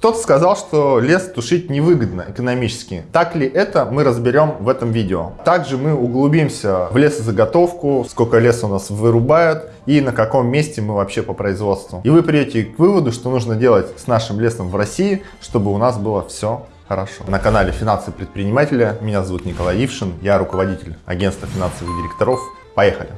Кто-то сказал, что лес тушить невыгодно экономически. Так ли это, мы разберем в этом видео. Также мы углубимся в лесозаготовку, сколько леса у нас вырубают и на каком месте мы вообще по производству. И вы придете к выводу, что нужно делать с нашим лесом в России, чтобы у нас было все хорошо. На канале «Финансы предпринимателя» меня зовут Николай Ившин, я руководитель агентства финансовых директоров. Поехали!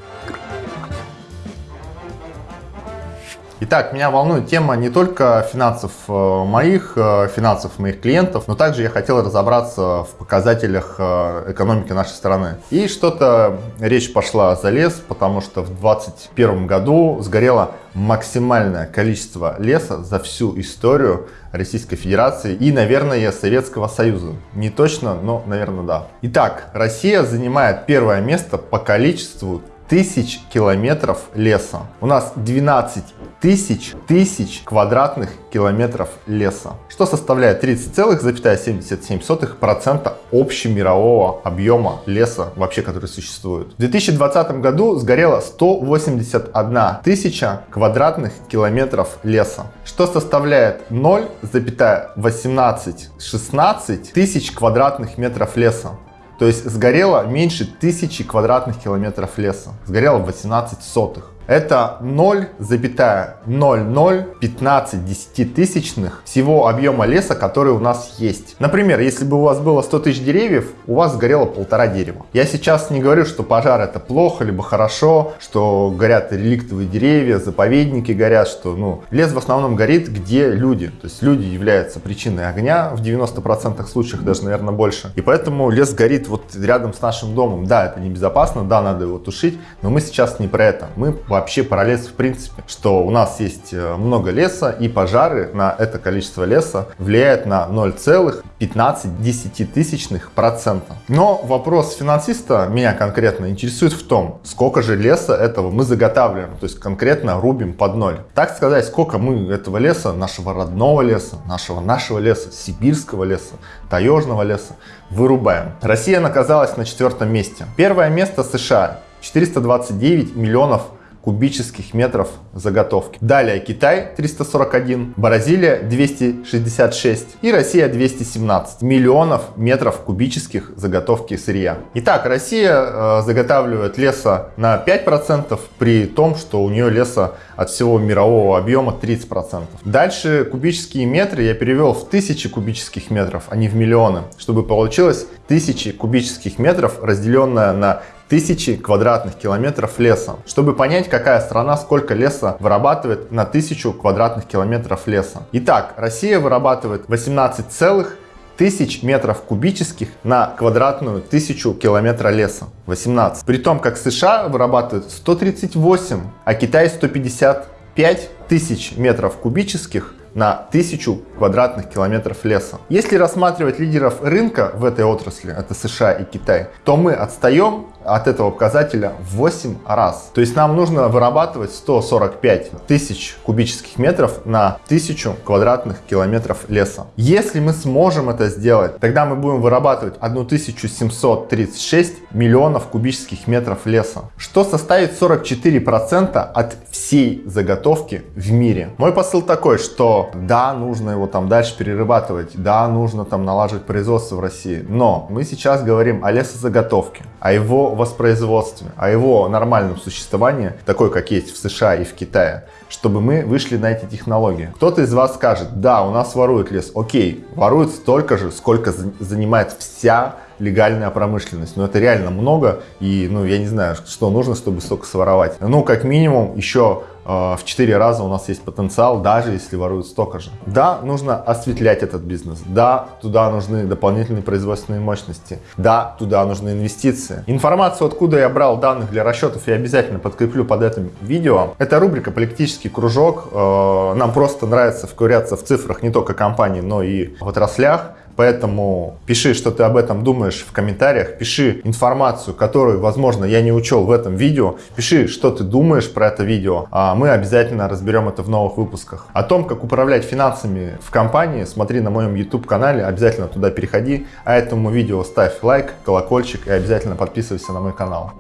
Итак, меня волнует тема не только финансов э, моих, э, финансов моих клиентов, но также я хотел разобраться в показателях э, экономики нашей страны. И что-то речь пошла за лес, потому что в 2021 году сгорело максимальное количество леса за всю историю Российской Федерации и, наверное, Советского Союза. Не точно, но, наверное, да. Итак, Россия занимает первое место по количеству тысяч километров леса. У нас 12 тысяч тысяч квадратных километров леса, что составляет 30,77% общемирового объема леса вообще, который существует. В 2020 году сгорело 181 тысяча квадратных километров леса, что составляет 0,1816 тысяч квадратных метров леса. То есть сгорело меньше тысячи квадратных километров леса. Сгорело 18 сотых. Это 0,0015 десятитысячных всего объема леса, который у нас есть. Например, если бы у вас было 100 тысяч деревьев, у вас сгорело полтора дерева. Я сейчас не говорю, что пожар это плохо, либо хорошо, что горят реликтовые деревья, заповедники горят, что ну, лес в основном горит, где люди. То есть люди являются причиной огня в 90% случаях, даже, наверное, больше. И поэтому лес горит вот рядом с нашим домом. Да, это небезопасно, да, надо его тушить, но мы сейчас не про это. Мы вообще про лес в принципе, что у нас есть э, много леса и пожары на это количество леса влияют на 0,15 процента. Но вопрос финансиста меня конкретно интересует в том, сколько же леса этого мы заготавливаем, то есть конкретно рубим под ноль. Так сказать, сколько мы этого леса, нашего родного леса, нашего нашего леса, сибирского леса, таежного леса вырубаем. Россия оказалась на четвертом месте. Первое место США 429 миллионов кубических метров заготовки. Далее Китай 341, Бразилия 266 и Россия 217 миллионов метров кубических заготовки сырья. Итак, Россия э, заготавливает леса на 5% при том, что у нее леса от всего мирового объема 30%. Дальше кубические метры я перевел в тысячи кубических метров, а не в миллионы, чтобы получилось тысячи кубических метров, разделенное на тысячи квадратных километров леса. Чтобы понять, какая страна сколько леса вырабатывает на тысячу квадратных километров леса. Итак, Россия вырабатывает 18 целых тысяч метров кубических на квадратную тысячу километра леса. 18. При том, как США вырабатывает 138, а Китай 155 тысяч метров кубических на тысячу квадратных километров леса. Если рассматривать лидеров рынка в этой отрасли, это США и Китай, то мы отстаем от этого показателя в 8 раз. То есть нам нужно вырабатывать 145 тысяч кубических метров на 1000 квадратных километров леса. Если мы сможем это сделать, тогда мы будем вырабатывать 1736 миллионов кубических метров леса, что составит 44% от всей заготовки в мире. Мой посыл такой, что да, нужно его там дальше перерабатывать, да, нужно там налаживать производство в России, но мы сейчас говорим о лесозаготовке, о его воспроизводстве, о его нормальном существовании, такой, как есть в США и в Китае, чтобы мы вышли на эти технологии. Кто-то из вас скажет, да, у нас воруют лес. Окей, воруют столько же, сколько занимает вся легальная промышленность. Но это реально много, и ну, я не знаю, что нужно, чтобы столько своровать. Ну, как минимум, еще э, в 4 раза у нас есть потенциал, даже если воруют столько же. Да, нужно осветлять этот бизнес. Да, туда нужны дополнительные производственные мощности. Да, туда нужны инвестиции. Информацию, откуда я брал данных для расчетов, я обязательно подкреплю под этим видео. Это рубрика «Политический кружок». Э, нам просто нравится вковыряться в цифрах не только компаний, но и в отраслях. Поэтому пиши, что ты об этом думаешь в комментариях, пиши информацию, которую, возможно, я не учел в этом видео, пиши, что ты думаешь про это видео, а мы обязательно разберем это в новых выпусках. О том, как управлять финансами в компании, смотри на моем YouTube канале, обязательно туда переходи, а этому видео ставь лайк, колокольчик и обязательно подписывайся на мой канал.